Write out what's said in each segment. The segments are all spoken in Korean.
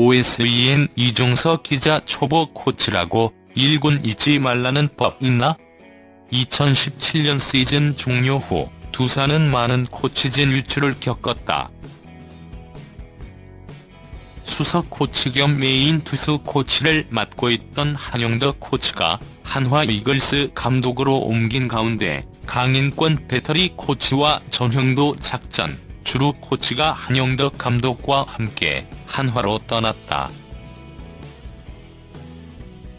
OSEN 이종석 기자 초보 코치라고 1군 있지 말라는 법 있나? 2017년 시즌 종료 후 두산은 많은 코치진 유출을 겪었다. 수석 코치 겸 메인 투수 코치를 맡고 있던 한용덕 코치가 한화 이글스 감독으로 옮긴 가운데 강인권 배터리 코치와 전형도 작전, 주루 코치가 한용덕 감독과 함께 한화로 떠났다.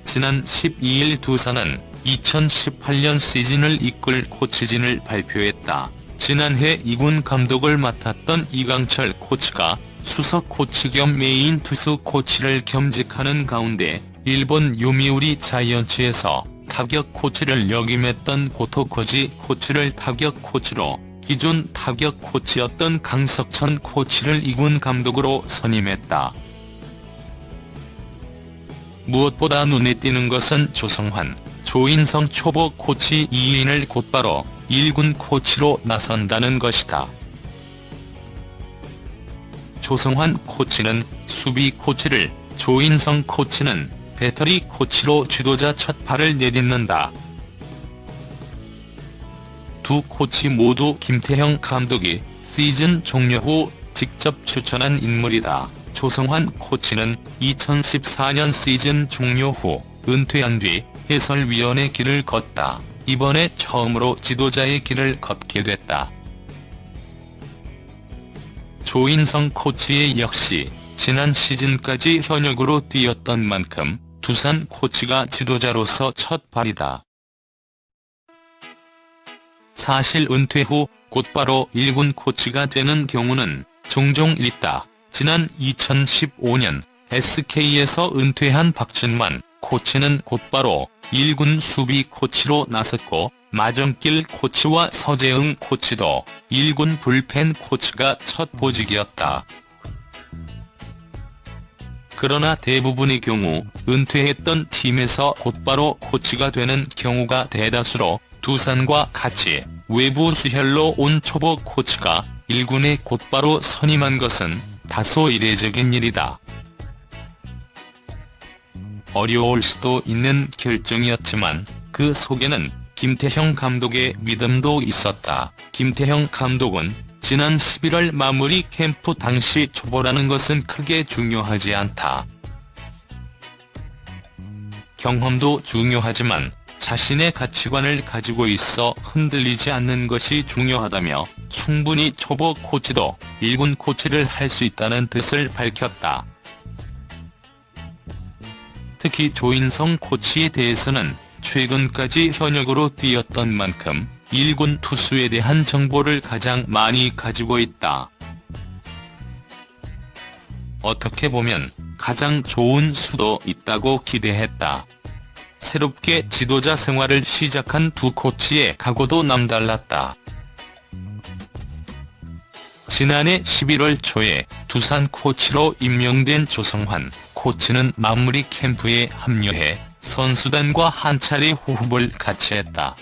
지난 12일 두산은 2018년 시즌을 이끌 코치진을 발표했다. 지난해 2군 감독을 맡았던 이강철 코치가 수석 코치 겸 메인 투수 코치를 겸직하는 가운데 일본 요미우리 자이언츠에서 타격 코치를 역임했던 고토 고지 코치를 타격 코치로 기존 타격 코치였던 강석천 코치를 2군 감독으로 선임했다. 무엇보다 눈에 띄는 것은 조성환, 조인성 초보 코치 2인을 곧바로 1군 코치로 나선다는 것이다. 조성환 코치는 수비 코치를, 조인성 코치는 배터리 코치로 지도자 첫 발을 내딛는다. 두 코치 모두 김태형 감독이 시즌 종료 후 직접 추천한 인물이다. 조성환 코치는 2014년 시즌 종료 후 은퇴한 뒤 해설위원의 길을 걷다. 이번에 처음으로 지도자의 길을 걷게 됐다. 조인성 코치의 역시 지난 시즌까지 현역으로 뛰었던 만큼 두산 코치가 지도자로서 첫 발이다. 사실 은퇴 후 곧바로 1군 코치가 되는 경우는 종종 있다. 지난 2015년 SK에서 은퇴한 박준만 코치는 곧바로 1군 수비 코치로 나섰고 마정길 코치와 서재응 코치도 1군 불펜 코치가 첫 보직이었다. 그러나 대부분의 경우 은퇴했던 팀에서 곧바로 코치가 되는 경우가 대다수로 두산과 같이 외부 수혈로 온 초보 코치가 1군에 곧바로 선임한 것은 다소 이례적인 일이다. 어려울 수도 있는 결정이었지만 그 속에는 김태형 감독의 믿음도 있었다. 김태형 감독은 지난 11월 마무리 캠프 당시 초보라는 것은 크게 중요하지 않다. 경험도 중요하지만 자신의 가치관을 가지고 있어 흔들리지 않는 것이 중요하다며 충분히 초보 코치도 1군 코치를 할 수 있다는 뜻을 밝혔다. 특히 조인성 코치에 대해서는 최근까지 현역으로 뛰었던 만큼 1군 투수에 대한 정보를 가장 많이 가지고 있다. 어떻게 보면 가장 좋은 수도 있다고 기대했다. 새롭게 지도자 생활을 시작한 두 코치의 각오도 남달랐다. 지난해 11월 초에 두산 코치로 임명된 조성환 코치는 마무리 캠프에 합류해 선수단과 한 차례 호흡을 같이 했다.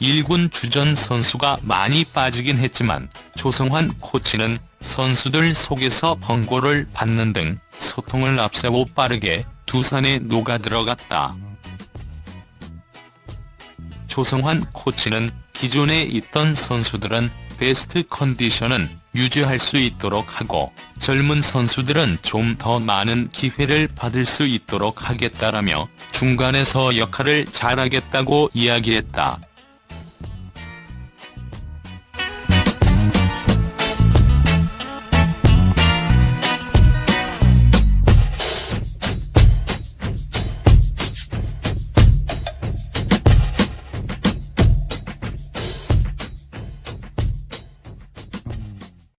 1군 주전 선수가 많이 빠지긴 했지만 조성환 코치는 선수들 속에서 번고를 받는 등 소통을 앞세워 빠르게 두산에 녹아들어갔다. 조성환 코치는 기존에 있던 선수들은 베스트 컨디션은 유지할 수 있도록 하고 젊은 선수들은 좀 더 많은 기회를 받을 수 있도록 하겠다라며 중간에서 역할을 잘하겠다고 이야기했다.